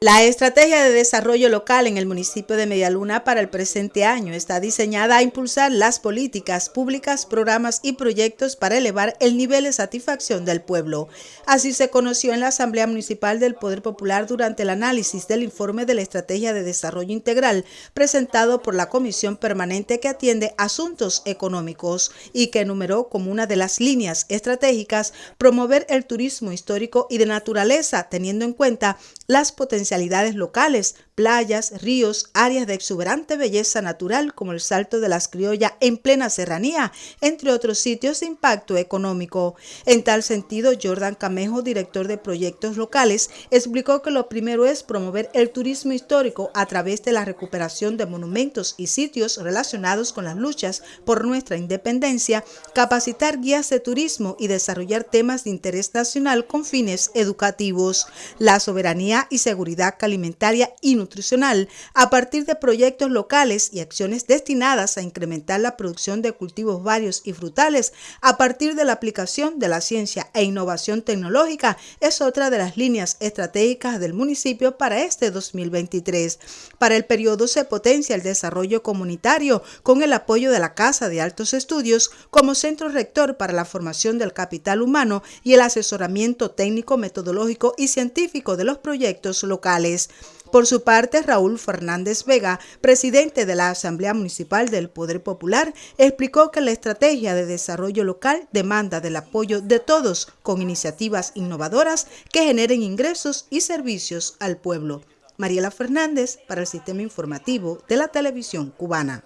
La estrategia de desarrollo local en el municipio de Medialuna para el presente año está diseñada a impulsar las políticas públicas, programas y proyectos para elevar el nivel de satisfacción del pueblo. Así se conoció en la Asamblea Municipal del Poder Popular durante el análisis del informe de la Estrategia de Desarrollo Integral presentado por la Comisión Permanente que atiende asuntos económicos y que enumeró como una de las líneas estratégicas promover el turismo histórico y de naturaleza teniendo en cuenta las potencialidades locales, playas, ríos, áreas de exuberante belleza natural como el Salto de las Criollas en plena serranía, entre otros sitios de impacto económico. En tal sentido, Jordan Camejo, director de proyectos locales, explicó que lo primero es promover el turismo histórico a través de la recuperación de monumentos y sitios relacionados con las luchas por nuestra independencia, capacitar guías de turismo y desarrollar temas de interés nacional con fines educativos. La soberanía y seguridad alimentaria y nutricional a partir de proyectos locales y acciones destinadas a incrementar la producción de cultivos varios y frutales a partir de la aplicación de la ciencia e innovación tecnológica es otra de las líneas estratégicas del municipio para este 2023. Para el periodo se potencia el desarrollo comunitario con el apoyo de la Casa de Altos Estudios como centro rector para la formación del capital humano y el asesoramiento técnico, metodológico y científico de los proyectos por su parte, Raúl Fernández Vega, presidente de la Asamblea Municipal del Poder Popular, explicó que la estrategia de desarrollo local demanda del apoyo de todos con iniciativas innovadoras que generen ingresos y servicios al pueblo. Mariela Fernández para el Sistema Informativo de la Televisión Cubana.